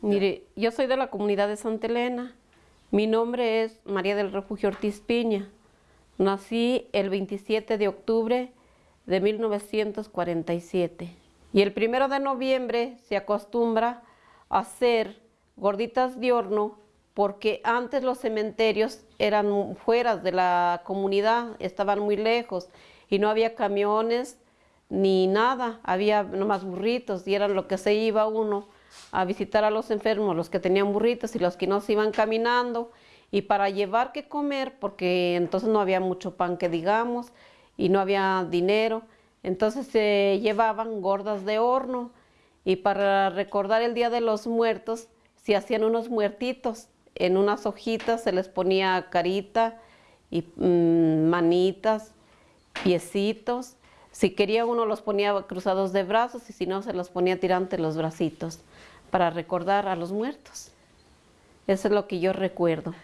Mire, yo soy de la comunidad de Santa Elena. Mi nombre es María del Refugio Ortiz Piña. Nací el 27 de octubre de 1947. Y el primero de noviembre se acostumbra a hacer gorditas de horno porque antes los cementerios eran fuera de la comunidad, estaban muy lejos y no había camiones ni nada, había nomás burritos y eran lo que se iba uno a visitar a los enfermos, los que tenían burritos y los que no se iban caminando, y para llevar que comer, porque entonces no había mucho pan que digamos, y no había dinero, entonces se llevaban gordas de horno, y para recordar el Día de los Muertos, se hacían unos muertitos, en unas hojitas se les ponía carita, y mm, manitas, piecitos, si quería uno los ponía cruzados de brazos y si no se los ponía tirante los bracitos para recordar a los muertos. Eso es lo que yo recuerdo.